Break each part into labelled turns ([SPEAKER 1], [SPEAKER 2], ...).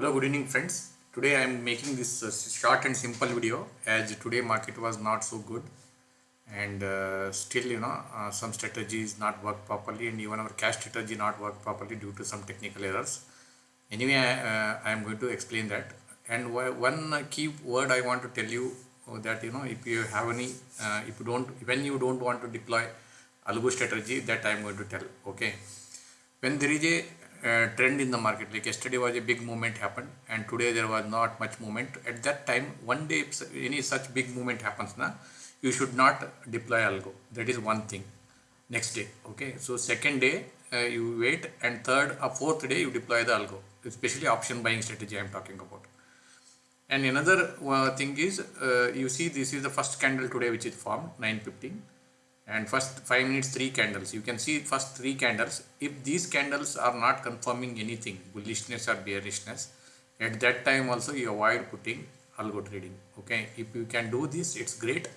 [SPEAKER 1] Hello, good evening friends. Today I am making this uh, short and simple video as today market was not so good and uh, still you know uh, some strategies not work properly and even our cash strategy not work properly due to some technical errors. Anyway, I, I am going to explain that and one key word I want to tell you that you know if you have any uh, if you don't when you don't want to deploy algo strategy that I am going to tell okay when there is a uh, trend in the market. Like yesterday was a big movement happened and today there was not much movement. At that time one day if any such big movement happens na you should not deploy algo. That is one thing. Next day okay? So second day uh, you wait and third or fourth day you deploy the algo. Especially option buying strategy i am talking about. And another uh, thing is uh, you see this is the first candle today which is formed 915 and first 5 minutes 3 candles. You can see first 3 candles. If these candles are not confirming anything bullishness or bearishness at that time also you avoid putting algo trading okay? If you can do this it's great.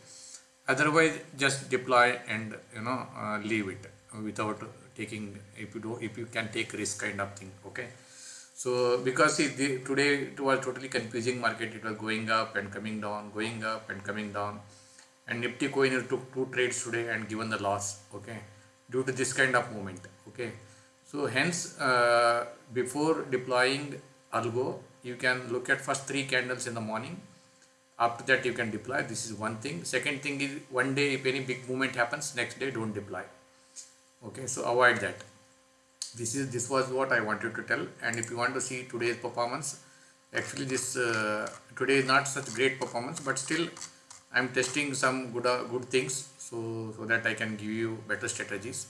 [SPEAKER 1] Otherwise just deploy and you know uh, leave it without taking if you do if you can take risk kind of thing okay? So because see, the, today it was totally confusing market. It was going up and coming down going up and coming down and Nifty coin took two trades today and given the loss okay due to this kind of movement okay. So hence uh, before deploying algo you can look at first three candles in the morning. After that you can deploy. This is one thing. Second thing is one day if any big movement happens next day don't deploy. Okay so avoid that. This is this was what i wanted to tell. And if you want to see today's performance actually this uh, today is not such great performance but still I'm testing some good uh, good things so so that I can give you better strategies.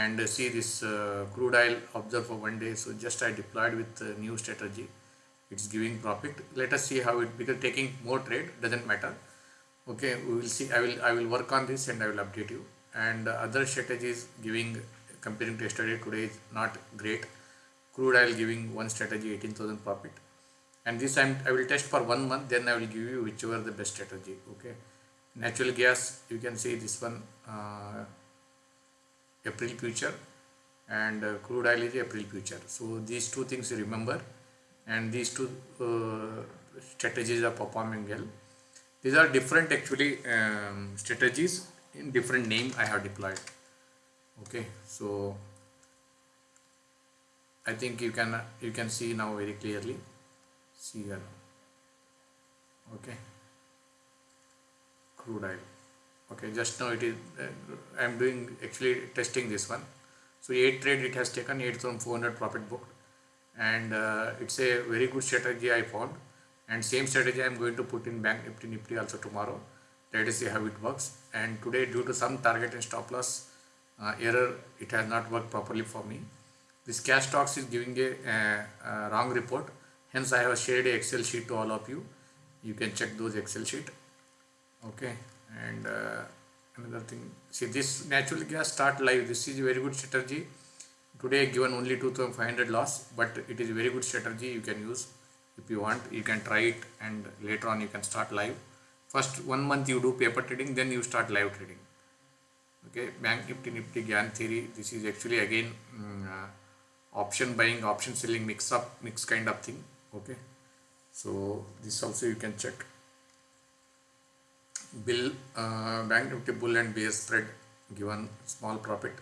[SPEAKER 1] And uh, see this uh, crude oil observe for one day. So just I deployed with new strategy. It's giving profit. Let us see how it because taking more trade doesn't matter. Okay we will see. I will I will work on this and I will update you. And other strategies giving comparing to yesterday today is not great. Crude oil giving one strategy 18,000 profit and this time I will test for one month then I will give you whichever the best strategy okay? Natural gas you can see this one uh, April future and uh, crude oil is April future. So these two things you remember and these two uh, strategies are performing well. These are different actually um, strategies in different name I have deployed okay? So I think you can you can see now very clearly here okay. Crude oil. Okay just now it is uh, I am doing actually testing this one. So 8 trade it has taken 8400 profit booked. And uh, it's a very good strategy I found. And same strategy I am going to put in bank nifty nifty also tomorrow. Let us see how it works. And today due to some target and stop loss uh, error it has not worked properly for me. This cash stocks is giving a uh, wrong report hence I have shared a excel sheet to all of you. You can check those excel sheet. Okay? And uh, another thing. See this natural gas start live. This is a very good strategy. Today given only 2500 loss but it is a very good strategy you can use. If you want you can try it and later on you can start live. First one month you do paper trading then you start live trading. Okay? Bank nifty nifty gyan theory. This is actually again um, uh, option buying option selling mix up mix kind of thing okay. So this also you can check. Bill uh, bank nifty bull and bear spread given small profit.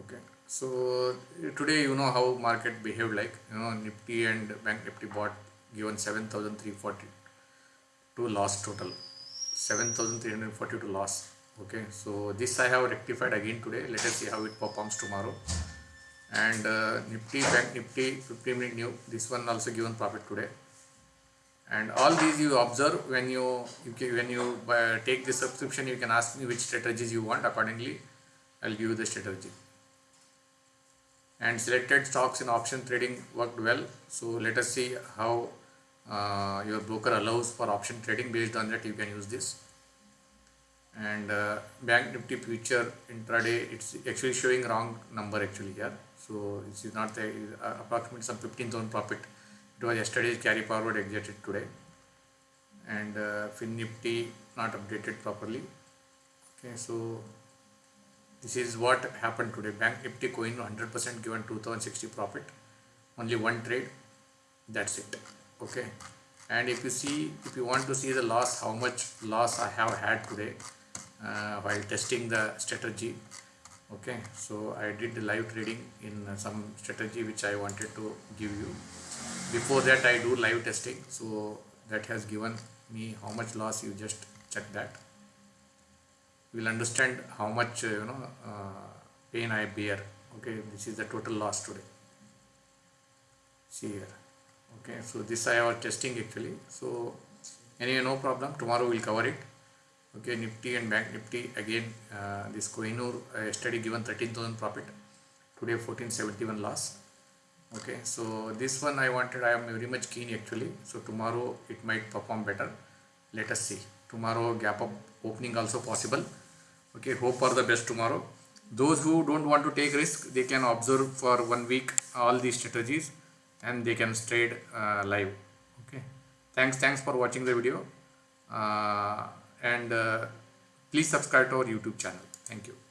[SPEAKER 1] Okay. So today you know how market behaved like. You know nifty and bank nifty bought given 7340 to loss total. 7342 loss. Okay. So this i have rectified again today. Let us see how it performs tomorrow and uh, Nifty Bank Nifty 15 minute new this one also given profit today. And all these you observe when you, you can, when you uh, take the subscription you can ask me which strategies you want. Accordingly I'll give you the strategy. And selected stocks in option trading worked well. So let us see how uh, your broker allows for option trading based on that you can use this. And uh, bank nifty future intraday it's actually showing wrong number actually here so this is not the uh, approximately some 15,000 profit. It was yesterday's carry forward exited today. And uh, fin nifty not updated properly. Okay so this is what happened today. Bank nifty coin 100% given 2060 profit. Only one trade. That's it. Okay. And if you see if you want to see the loss how much loss I have had today uh, while testing the strategy okay so I did the live trading in uh, some strategy which I wanted to give you. Before that I do live testing so that has given me how much loss you just check that. You will understand how much uh, you know uh, pain I bear. Okay this is the total loss today. See here. Okay so this I was testing actually. So anyway no problem. Tomorrow we'll cover it okay nifty and bank nifty again uh, this Kohinoor uh, yesterday given 13,000 profit. Today 1471 loss. Okay so this one I wanted I am very much keen actually. So tomorrow it might perform better. Let us see. Tomorrow gap up opening also possible. Okay hope for the best tomorrow. Those who don't want to take risk they can observe for one week all these strategies and they can trade uh, live. Okay thanks thanks for watching the video. Uh, and uh, please subscribe to our youtube channel. Thank you